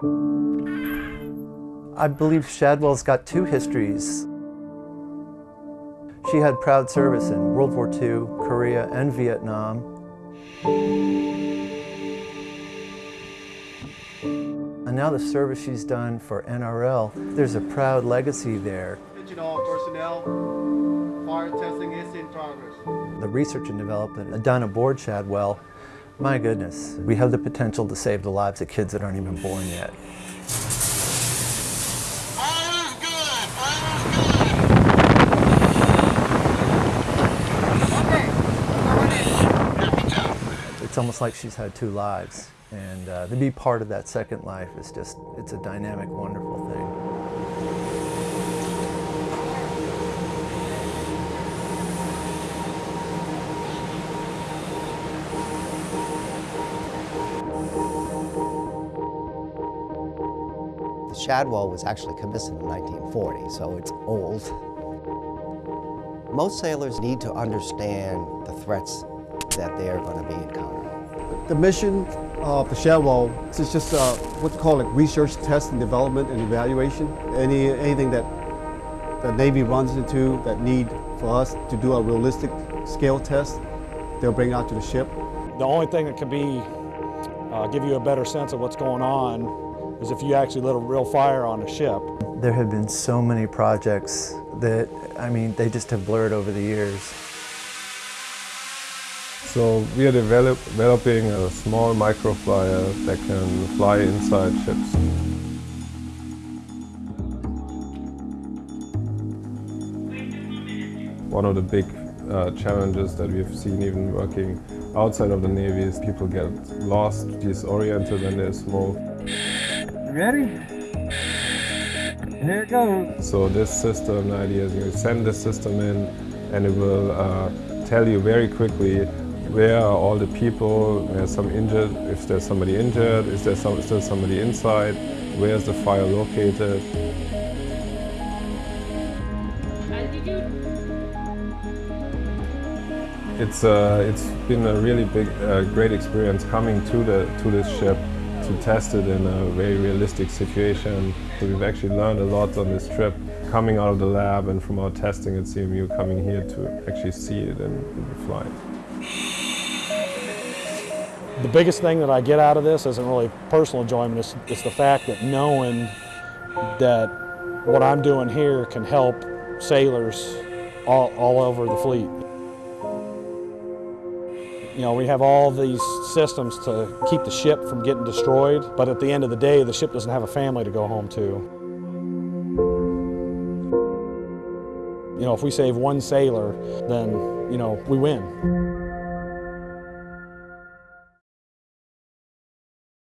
I believe Shadwell's got two histories. She had proud service in World War II, Korea, and Vietnam. And now the service she's done for NRL, there's a proud legacy there. Personnel, fire testing is in progress. The research and development done aboard Shadwell, my goodness, we have the potential to save the lives of kids that aren't even born yet. It's almost like she's had two lives. And uh, to be part of that second life is just, it's a dynamic, wonderful thing. Shadwell was actually commissioned in 1940, so it's old. Most sailors need to understand the threats that they're going to be encountering. The mission of the Shadwell is just uh, what you call like research, test, and development and evaluation. Any anything that the Navy runs into that need for us to do a realistic scale test, they'll bring out to the ship. The only thing that can be, uh, give you a better sense of what's going on is if you actually lit a real fire on a ship. There have been so many projects that, I mean, they just have blurred over the years. So we are develop, developing a small microflyer that can fly inside ships. One of the big uh, challenges that we've seen even working outside of the Navy is people get lost, disoriented when there's smoke. Ready? Here it goes. So this system, the idea is you send the system in and it will uh, tell you very quickly where are all the people, where's some injured, if there's somebody injured, is there some, still somebody inside, where's the fire located. It's, uh, it's been a really big, uh, great experience coming to, the, to this ship to test it in a very realistic situation. So we've actually learned a lot on this trip, coming out of the lab and from our testing at CMU, coming here to actually see it in, in flight. The biggest thing that I get out of this isn't really personal enjoyment, it's, it's the fact that knowing that what I'm doing here can help sailors all, all over the fleet. You know, we have all these systems to keep the ship from getting destroyed, but at the end of the day, the ship doesn't have a family to go home to. You know, if we save one sailor, then, you know, we win.